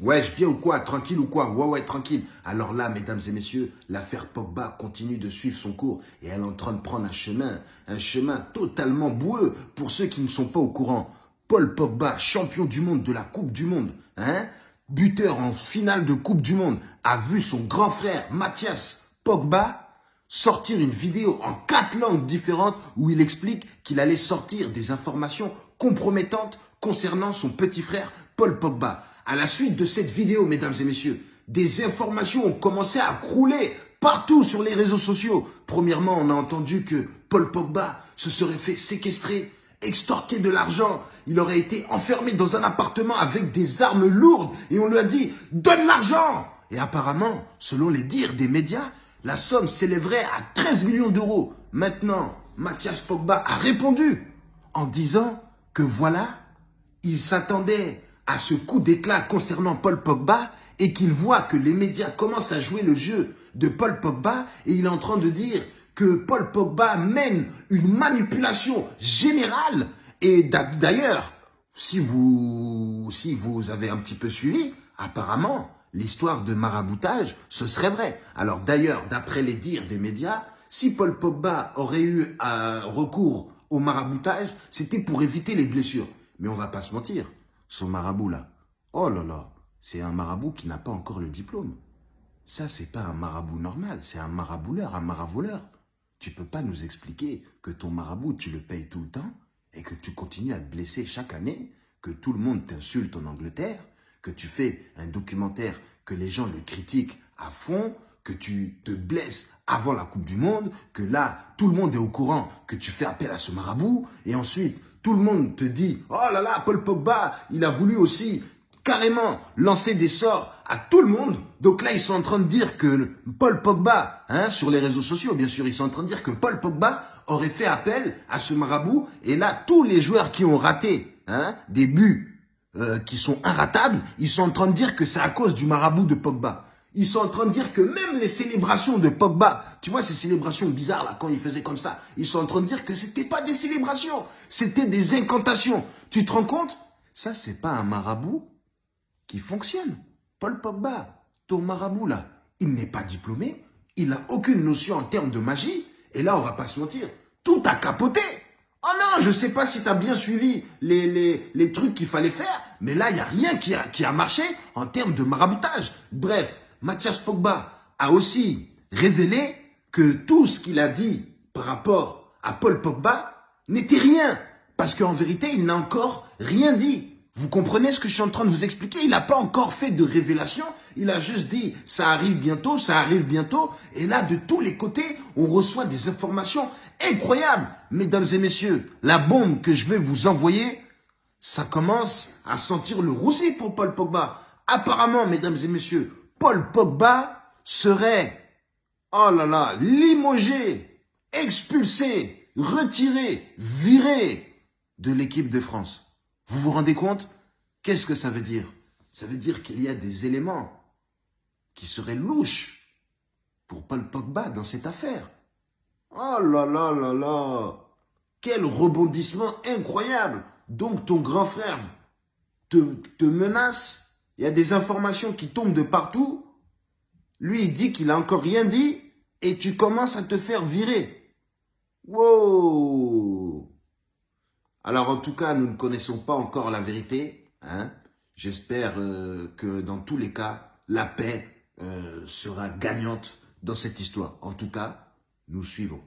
Wesh, bien ou quoi? Tranquille ou quoi? Ouais, ouais, tranquille. Alors là, mesdames et messieurs, l'affaire Pogba continue de suivre son cours et elle est en train de prendre un chemin, un chemin totalement boueux pour ceux qui ne sont pas au courant. Paul Pogba, champion du monde de la Coupe du Monde, hein? Buteur en finale de Coupe du Monde, a vu son grand frère Mathias Pogba sortir une vidéo en quatre langues différentes où il explique qu'il allait sortir des informations compromettantes concernant son petit frère Paul Pogba. À la suite de cette vidéo, mesdames et messieurs, des informations ont commencé à crouler partout sur les réseaux sociaux. Premièrement, on a entendu que Paul Pogba se serait fait séquestrer, extorquer de l'argent. Il aurait été enfermé dans un appartement avec des armes lourdes et on lui a dit « donne l'argent !» Et apparemment, selon les dires des médias, la somme s'élèverait à 13 millions d'euros. Maintenant, Mathias Pogba a répondu en disant que voilà, il s'attendait à ce coup d'éclat concernant Paul Pogba et qu'il voit que les médias commencent à jouer le jeu de Paul Pogba et il est en train de dire que Paul Pogba mène une manipulation générale et d'ailleurs, si vous, si vous avez un petit peu suivi, apparemment, l'histoire de maraboutage, ce serait vrai. Alors d'ailleurs, d'après les dires des médias, si Paul Pogba aurait eu un recours au maraboutage, c'était pour éviter les blessures. Mais on va pas se mentir, son marabout là. Oh là là, c'est un marabout qui n'a pas encore le diplôme. Ça, c'est pas un marabout normal, c'est un marabouleur, un maravoleur. Tu peux pas nous expliquer que ton marabout, tu le payes tout le temps et que tu continues à te blesser chaque année, que tout le monde t'insulte en Angleterre, que tu fais un documentaire, que les gens le critiquent à fond, que tu te blesses avant la Coupe du Monde, que là, tout le monde est au courant que tu fais appel à ce marabout, et ensuite, tout le monde te dit « Oh là là, Paul Pogba, il a voulu aussi carrément lancer des sorts à tout le monde. » Donc là, ils sont en train de dire que Paul Pogba, hein, sur les réseaux sociaux, bien sûr, ils sont en train de dire que Paul Pogba aurait fait appel à ce marabout. Et là, tous les joueurs qui ont raté hein, des buts euh, qui sont inratables, ils sont en train de dire que c'est à cause du marabout de Pogba. Ils sont en train de dire que même les célébrations de Pogba, tu vois ces célébrations bizarres là, quand il faisait comme ça, ils sont en train de dire que c'était pas des célébrations, c'était des incantations. Tu te rends compte? Ça, c'est pas un marabout qui fonctionne. Paul Pogba, ton marabout là, il n'est pas diplômé, il n'a aucune notion en termes de magie, et là, on va pas se mentir, tout a capoté. Oh non, je sais pas si tu as bien suivi les, les, les trucs qu'il fallait faire, mais là, il n'y a rien qui a, qui a marché en termes de maraboutage. Bref, Mathias Pogba a aussi révélé que tout ce qu'il a dit par rapport à Paul Pogba n'était rien. Parce qu'en vérité, il n'a encore rien dit. Vous comprenez ce que je suis en train de vous expliquer? Il n'a pas encore fait de révélation. Il a juste dit, ça arrive bientôt, ça arrive bientôt. Et là, de tous les côtés, on reçoit des informations incroyables. Mesdames et messieurs, la bombe que je vais vous envoyer, ça commence à sentir le roussi pour Paul Pogba. Apparemment, mesdames et messieurs, Paul Pogba serait, oh là là, limogé, expulsé, retiré, viré de l'équipe de France. Vous vous rendez compte? Qu'est-ce que ça veut dire? Ça veut dire qu'il y a des éléments qui seraient louches pour Paul Pogba dans cette affaire. Oh là là là là Quel rebondissement incroyable Donc ton grand frère te, te menace il y a des informations qui tombent de partout. Lui, il dit qu'il a encore rien dit et tu commences à te faire virer. Wow Alors, en tout cas, nous ne connaissons pas encore la vérité. Hein J'espère euh, que dans tous les cas, la paix euh, sera gagnante dans cette histoire. En tout cas, nous suivons.